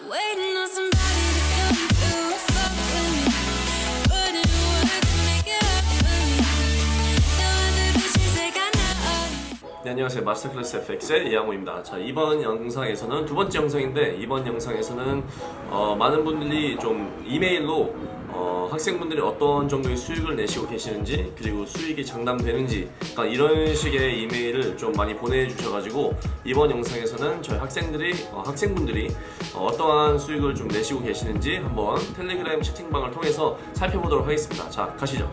Waiting on somebody 네, 안녕하세요. 마스터클래스 FX의 이양호입니다. 자 이번 영상에서는 두 번째 영상인데 이번 영상에서는 어, 많은 분들이 좀 이메일로 어, 학생분들이 어떤 정도의 수익을 내시고 계시는지 그리고 수익이 장담되는지 그러니까 이런 식의 이메일을 좀 많이 보내주셔가지고 이번 영상에서는 저희 학생들이 어, 학생분들이 어, 어떠한 수익을 좀 내시고 계시는지 한번 텔레그램 채팅방을 통해서 살펴보도록 하겠습니다. 자 가시죠